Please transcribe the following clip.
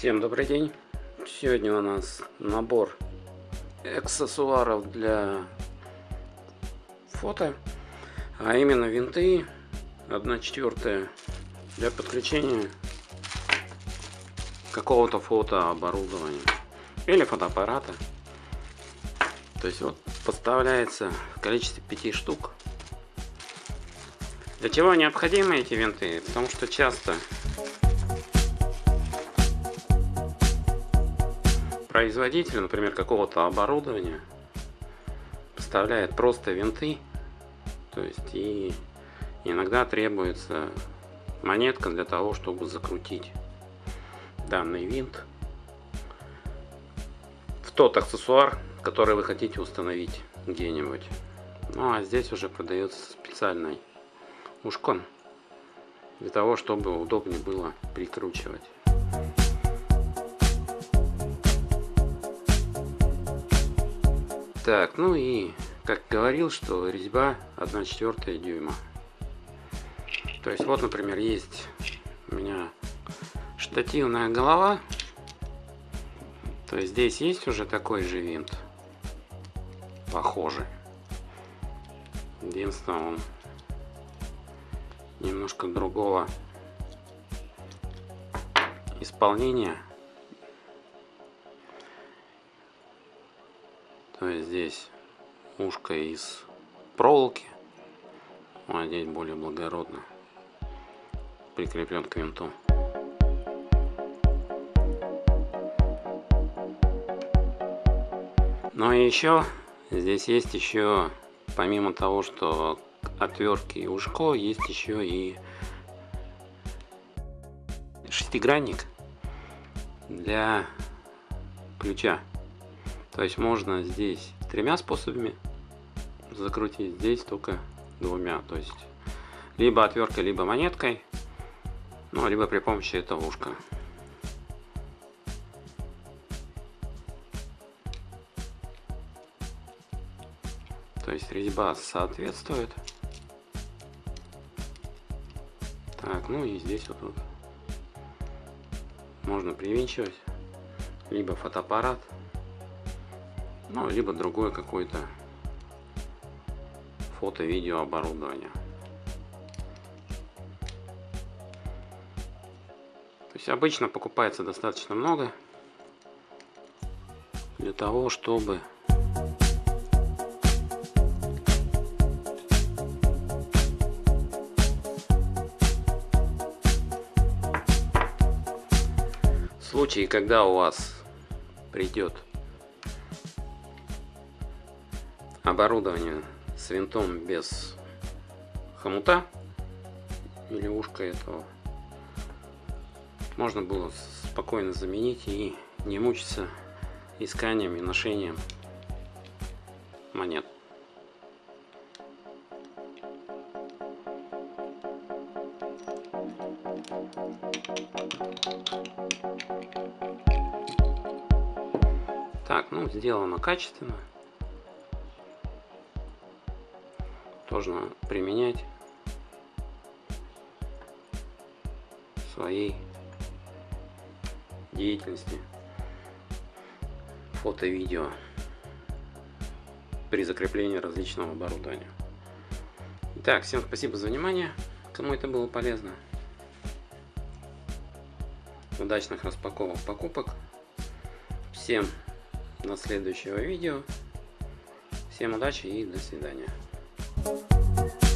Всем добрый день! Сегодня у нас набор аксессуаров для фото, а именно винты 1 четвертая для подключения какого-то фотооборудования или фотоаппарата. То есть вот поставляется в количестве 5 штук. Для чего необходимы эти винты? Потому что часто производитель, например, какого-то оборудования поставляет просто винты, то есть и иногда требуется монетка для того, чтобы закрутить данный винт в тот аксессуар, который вы хотите установить где-нибудь. Ну а здесь уже продается специальный ушкон для того, чтобы удобнее было прикручивать. Так, ну и как говорил, что резьба 1 четвертая дюйма. То есть вот, например, есть у меня штативная голова. То есть здесь есть уже такой же винт. Похожий. Единственное, он немножко другого исполнения. То есть здесь ушко из проволоки, а здесь более благородно прикреплен к винту. Ну и еще здесь есть еще, помимо того, что отвертки и ушко, есть еще и шестигранник для ключа. То есть можно здесь тремя способами закрутить, здесь только двумя. То есть либо отверткой, либо монеткой, ну, либо при помощи этого ушка. То есть резьба соответствует. Так, ну и здесь вот, вот можно привинчивать либо фотоаппарат, ну, либо другое какое-то фото-видео оборудование. То есть обычно покупается достаточно много для того, чтобы в случае, когда у вас придет оборудование с винтом без хомута или ушка этого можно было спокойно заменить и не мучиться исканием и ношением монет. Так, ну сделано качественно. Можно применять в своей деятельности фото-видео при закреплении различного оборудования. Итак, всем спасибо за внимание, кому это было полезно. Удачных распаковок покупок. Всем до следующего видео. Всем удачи и до свидания. Thank you.